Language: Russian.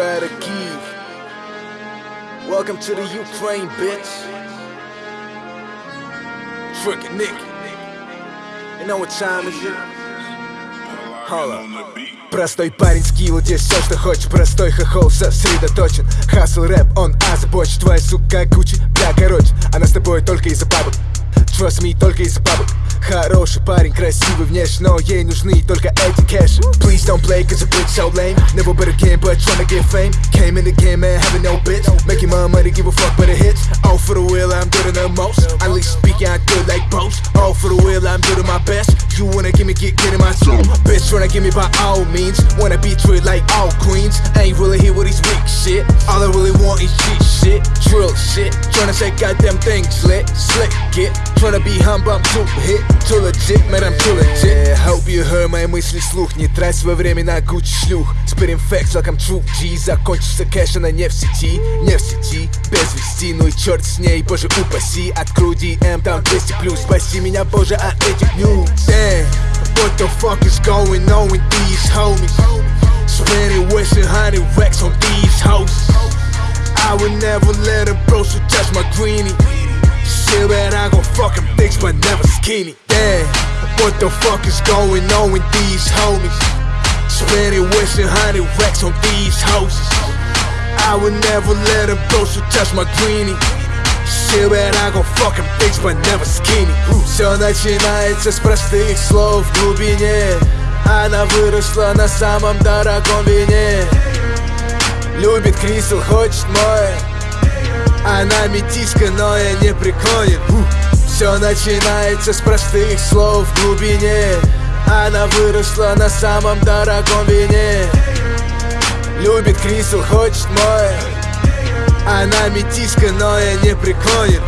out of Kiev. Welcome to the Ukraine, bitch. Frickin' Nick. You know what time is it? Hold up. Простой парень скилл, здесь все, что хочешь Простой хохол сосредоточен Хасл рэп, он озабочен Твоя сука Гуччи, да, короче Она с тобой только из-за бабок Trust me, только из-за бабок Хороший парень, красивый внешне, но ей нужны только эти кэши Please don't play, cause a bitch so lame Never but again, but tryna get fame Came in the game, man, having no bitch Making my money, give a fuck but the hits All for the wheel, I'm doing the most Honestly speaking, I do like both All for the wheel, I'm doing my best You wanna me, get, get in my zone Bitch, tryna give me by all means Wanna be treated like all queens Ain't really here with these weak shit All I really want is cheat shit Drill shit Tryna say goddamn things lit Slick get Tryna be humble, I'm too hit Too legit, man, I'm too legit Hope you heard мои мысли слух Не трать свое время на Гуччи шлюх Spitting facts like I'm true G Закончится кэш, она не в сети Не в сети, без вести Ну и черт с ней, боже упаси Открой DM, там 200 плюс Спаси меня, боже, от этих news Damn, what the fuck is going on with these homies Spending wasting hundred racks on these hoes I would never let a bro so touch my greenie Shit, man, I gon' fuck him thick, but never skinny. Damn, what the fuck is going on with these homies? Spending wasting hundred racks on these houses. I would never let a bro so touch my greenie. Shit, man, I gon' fuck him thick, but never skinny. Все начинается с простых слов в глубине. Она выросла на самом дорогом вине. Любит Крисел, хочет мое. Она метиска, но я не преклонен Все начинается с простых слов в глубине Она выросла на самом дорогом вине Любит Крисел, хочет мое Она метиска, но я не преклонен